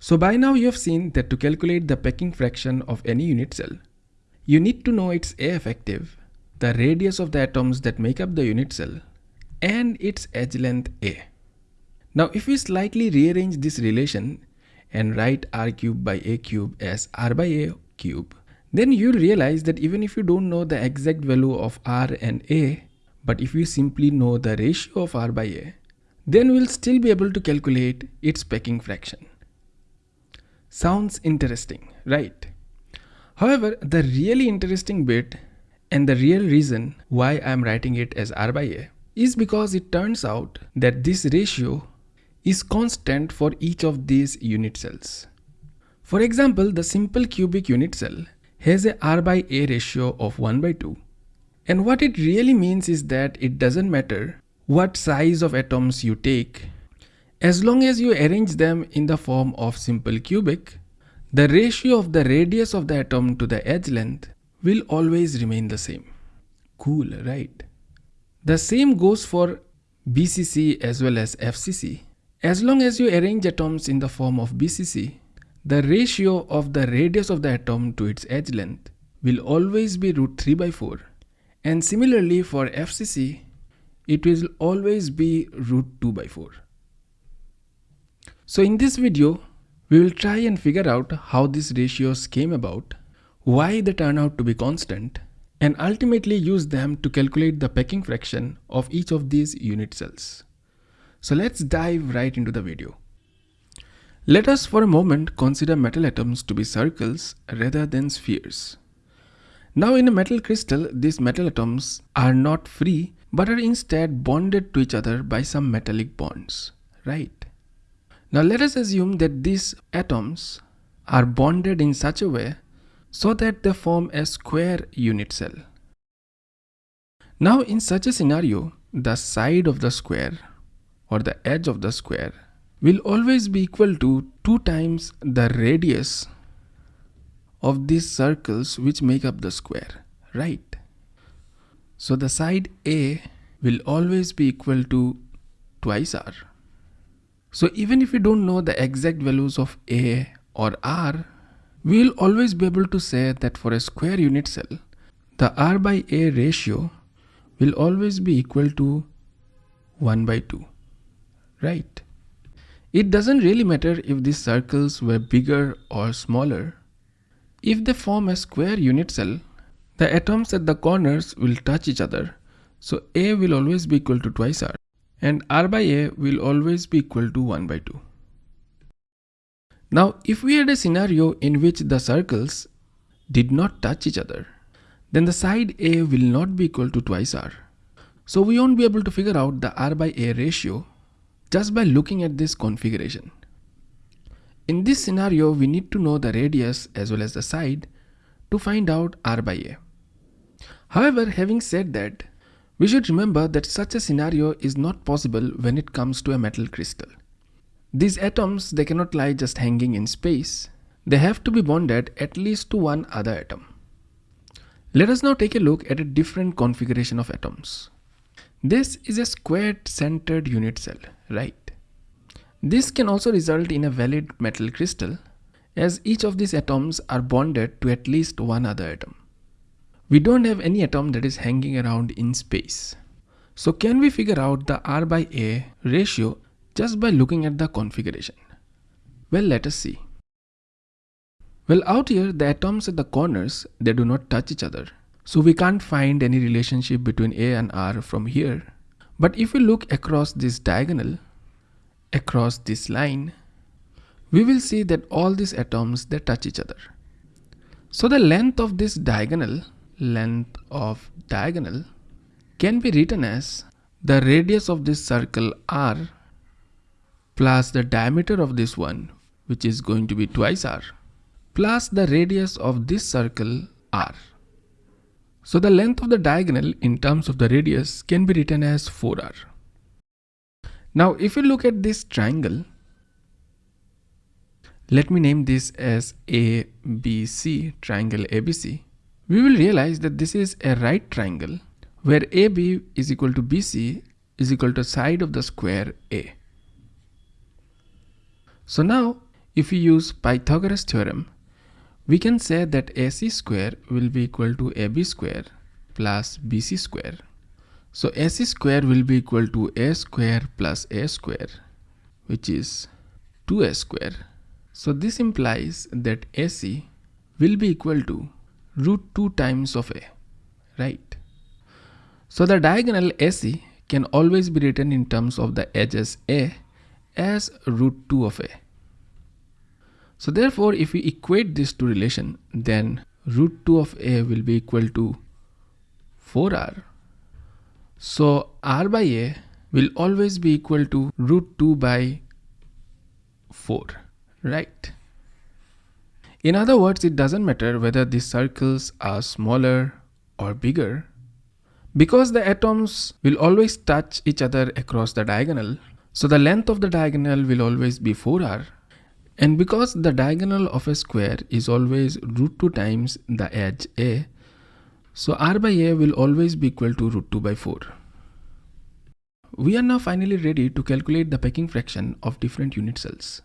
So by now you have seen that to calculate the packing fraction of any unit cell, you need to know its A effective, the radius of the atoms that make up the unit cell, and its edge length A. Now if we slightly rearrange this relation and write r cube by a cube as r by a cube, then you'll realize that even if you don't know the exact value of r and a, but if you simply know the ratio of r by a, then we'll still be able to calculate its packing fraction. Sounds interesting, right? However, the really interesting bit and the real reason why I'm writing it as r by a is because it turns out that this ratio is constant for each of these unit cells. For example, the simple cubic unit cell has a R by A ratio of 1 by 2. And what it really means is that it doesn't matter what size of atoms you take, as long as you arrange them in the form of simple cubic, the ratio of the radius of the atom to the edge length will always remain the same. Cool, right? The same goes for BCC as well as FCC. As long as you arrange atoms in the form of BCC, the ratio of the radius of the atom to its edge length will always be root 3 by 4 and similarly for FCC it will always be root 2 by 4. So in this video we will try and figure out how these ratios came about, why they turn out to be constant and ultimately use them to calculate the packing fraction of each of these unit cells. So let's dive right into the video. Let us for a moment consider metal atoms to be circles rather than spheres. Now in a metal crystal, these metal atoms are not free but are instead bonded to each other by some metallic bonds, right? Now let us assume that these atoms are bonded in such a way so that they form a square unit cell. Now in such a scenario, the side of the square or the edge of the square will always be equal to 2 times the radius of these circles which make up the square, right? So the side A will always be equal to twice R. So even if we don't know the exact values of A or R, we will always be able to say that for a square unit cell, the R by A ratio will always be equal to 1 by 2 right? It doesn't really matter if these circles were bigger or smaller. If they form a square unit cell, the atoms at the corners will touch each other. So A will always be equal to twice R and R by A will always be equal to 1 by 2. Now if we had a scenario in which the circles did not touch each other, then the side A will not be equal to twice R. So we won't be able to figure out the R by A ratio just by looking at this configuration. In this scenario, we need to know the radius as well as the side to find out R by A. However, having said that, we should remember that such a scenario is not possible when it comes to a metal crystal. These atoms, they cannot lie just hanging in space. They have to be bonded at least to one other atom. Let us now take a look at a different configuration of atoms. This is a squared centered unit cell, right? This can also result in a valid metal crystal as each of these atoms are bonded to at least one other atom. We don't have any atom that is hanging around in space. So can we figure out the R by A ratio just by looking at the configuration? Well, let us see. Well, out here, the atoms at the corners, they do not touch each other. So we can't find any relationship between A and R from here. But if we look across this diagonal, across this line, we will see that all these atoms, they touch each other. So the length of this diagonal, length of diagonal can be written as the radius of this circle R plus the diameter of this one, which is going to be twice R, plus the radius of this circle R. So the length of the diagonal in terms of the radius can be written as 4r. Now if you look at this triangle, let me name this as ABC, triangle ABC. We will realize that this is a right triangle where AB is equal to BC is equal to side of the square A. So now if we use Pythagoras theorem, we can say that AC square will be equal to AB square plus BC square. So AC square will be equal to A square plus A square, which is 2A square. So this implies that AC will be equal to root 2 times of A, right? So the diagonal AC can always be written in terms of the edges A as root 2 of A. So therefore, if we equate these two relation, then root 2 of a will be equal to 4r. So r by a will always be equal to root 2 by 4, right? In other words, it doesn't matter whether these circles are smaller or bigger. Because the atoms will always touch each other across the diagonal, so the length of the diagonal will always be 4r and because the diagonal of a square is always root 2 times the edge a, so r by a will always be equal to root 2 by 4. We are now finally ready to calculate the packing fraction of different unit cells.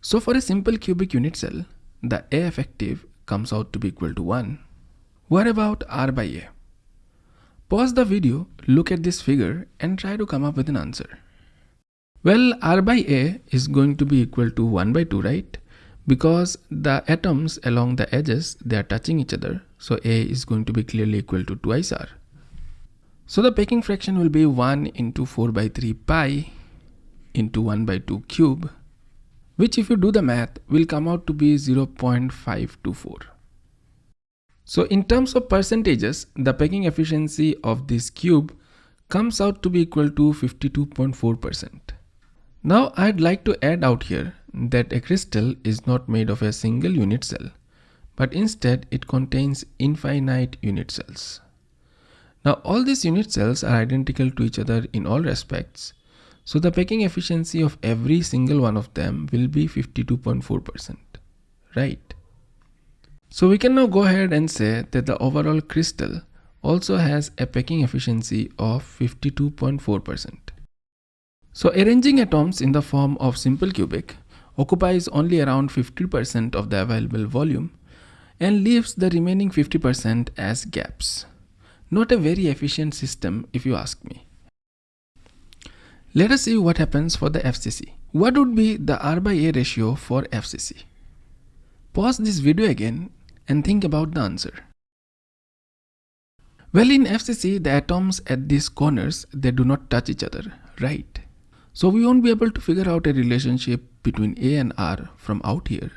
So for a simple cubic unit cell, the A effective comes out to be equal to 1. What about R by A? Pause the video, look at this figure and try to come up with an answer. Well, R by A is going to be equal to 1 by 2, right? Because the atoms along the edges, they are touching each other. So A is going to be clearly equal to twice R. So the packing fraction will be 1 into 4 by 3 pi into 1 by 2 cube, which if you do the math will come out to be 0.524. So in terms of percentages, the packing efficiency of this cube comes out to be equal to 52.4%. Now I'd like to add out here that a crystal is not made of a single unit cell, but instead it contains infinite unit cells. Now all these unit cells are identical to each other in all respects, so the packing efficiency of every single one of them will be 52.4%, right? So we can now go ahead and say that the overall crystal also has a packing efficiency of 52.4%. So arranging atoms in the form of simple cubic occupies only around 50% of the available volume and leaves the remaining 50% as gaps. Not a very efficient system if you ask me. Let us see what happens for the FCC. What would be the R by A ratio for FCC? Pause this video again and think about the answer. Well in FCC the atoms at these corners they do not touch each other, right? So we won't be able to figure out a relationship between A and R from out here.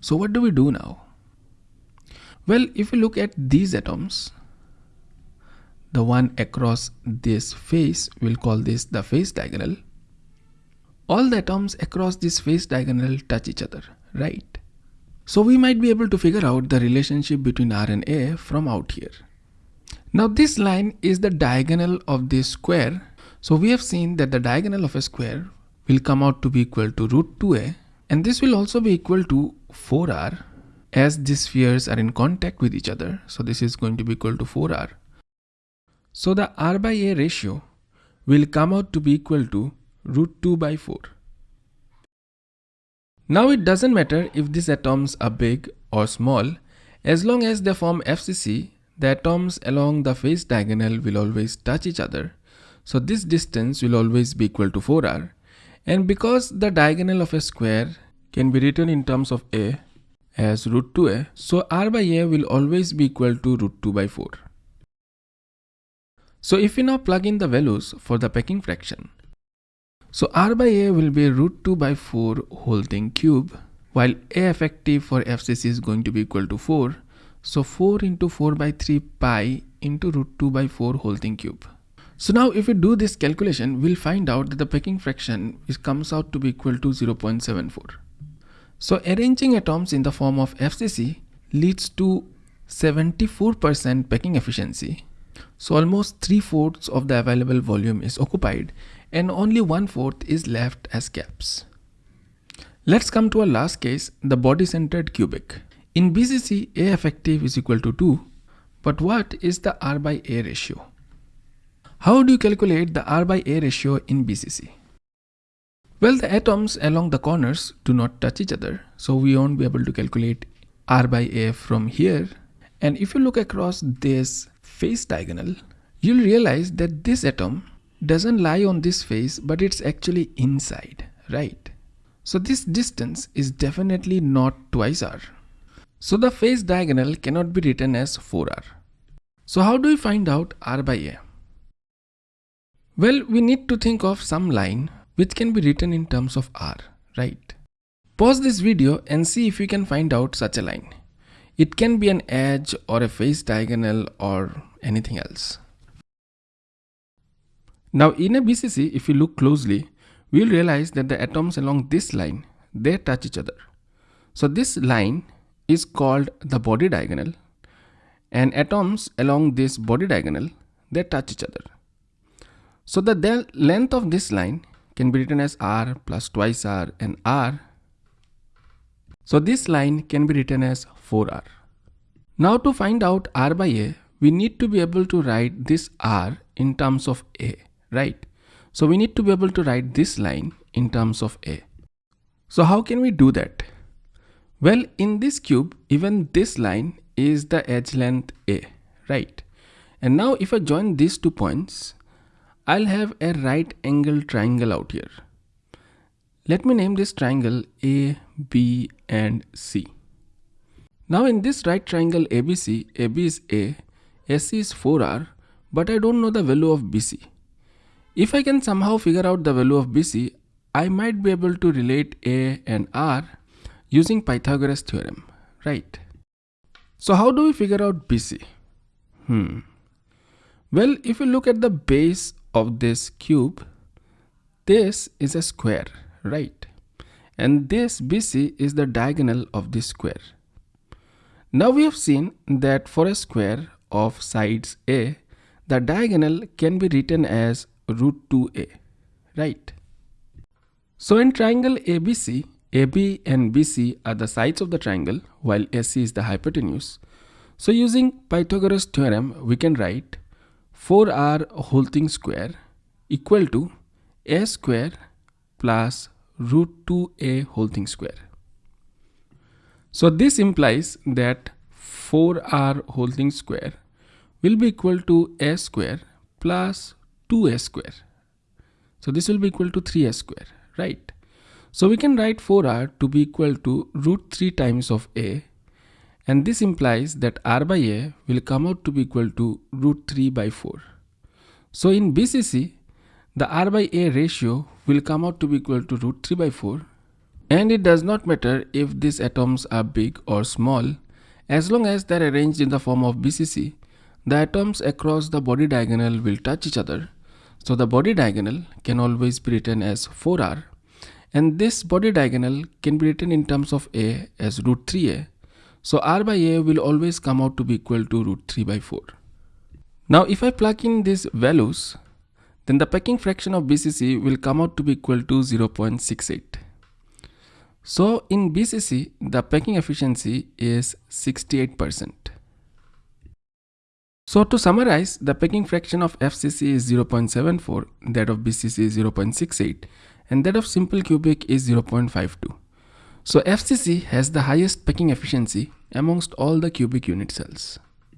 So what do we do now? Well, if you look at these atoms, the one across this face, we'll call this the face diagonal. All the atoms across this face diagonal touch each other, right? So we might be able to figure out the relationship between R and A from out here. Now this line is the diagonal of this square so we have seen that the diagonal of a square will come out to be equal to root 2a and this will also be equal to 4r as these spheres are in contact with each other. So this is going to be equal to 4r. So the r by a ratio will come out to be equal to root 2 by 4. Now it doesn't matter if these atoms are big or small as long as they form FCC the atoms along the face diagonal will always touch each other so this distance will always be equal to 4r. And because the diagonal of a square can be written in terms of a as root 2a, so r by a will always be equal to root 2 by 4. So if we now plug in the values for the packing fraction, so r by a will be root 2 by 4 whole thing cube, while a effective for FCC is going to be equal to 4. So 4 into 4 by 3 pi into root 2 by 4 whole thing cube. So now if we do this calculation, we'll find out that the packing fraction is, comes out to be equal to 0.74. So arranging atoms in the form of FCC leads to 74% packing efficiency. So almost 3 fourths of the available volume is occupied and only one-fourth is left as gaps. Let's come to our last case, the body centered cubic. In BCC, A effective is equal to 2, but what is the R by A ratio? How do you calculate the R by A ratio in BCC? Well, the atoms along the corners do not touch each other, so we won't be able to calculate R by A from here. And if you look across this face diagonal, you'll realize that this atom doesn't lie on this face, but it's actually inside, right? So this distance is definitely not twice R. So the face diagonal cannot be written as 4R. So how do we find out R by A? Well, we need to think of some line which can be written in terms of R, right? Pause this video and see if you can find out such a line. It can be an edge or a face diagonal or anything else. Now in a BCC, if you look closely, we'll realize that the atoms along this line, they touch each other. So this line is called the body diagonal and atoms along this body diagonal, they touch each other. So the length of this line can be written as r plus twice r and r. So this line can be written as 4r. Now to find out r by a, we need to be able to write this r in terms of a, right? So we need to be able to write this line in terms of a. So how can we do that? Well, in this cube, even this line is the edge length a, right? And now if I join these two points, I'll have a right angle triangle out here. Let me name this triangle A, B and C. Now in this right triangle ABC, AB is A, AC is 4R, but I don't know the value of BC. If I can somehow figure out the value of BC, I might be able to relate A and R using Pythagoras theorem, right? So how do we figure out BC? Hmm. Well, if you look at the base of this cube, this is a square, right? And this BC is the diagonal of this square. Now we have seen that for a square of sides A, the diagonal can be written as root 2A, right? So in triangle ABC, AB and BC are the sides of the triangle while AC is the hypotenuse. So using Pythagoras theorem, we can write 4r whole thing square equal to a square plus root 2a whole thing square. So this implies that 4r whole thing square will be equal to a square plus 2a square. So this will be equal to 3a square, right? So we can write 4r to be equal to root 3 times of a and this implies that r by a will come out to be equal to root 3 by 4. So in BCC, the r by a ratio will come out to be equal to root 3 by 4 and it does not matter if these atoms are big or small as long as they are arranged in the form of BCC, the atoms across the body diagonal will touch each other. So the body diagonal can always be written as 4r and this body diagonal can be written in terms of a as root 3a so r by a will always come out to be equal to root 3 by 4. Now if I plug in these values, then the packing fraction of BCC will come out to be equal to 0.68. So in BCC, the packing efficiency is 68%. So to summarize, the packing fraction of FCC is 0.74, that of BCC is 0.68, and that of simple cubic is 0.52. So FCC has the highest packing efficiency amongst all the cubic unit cells.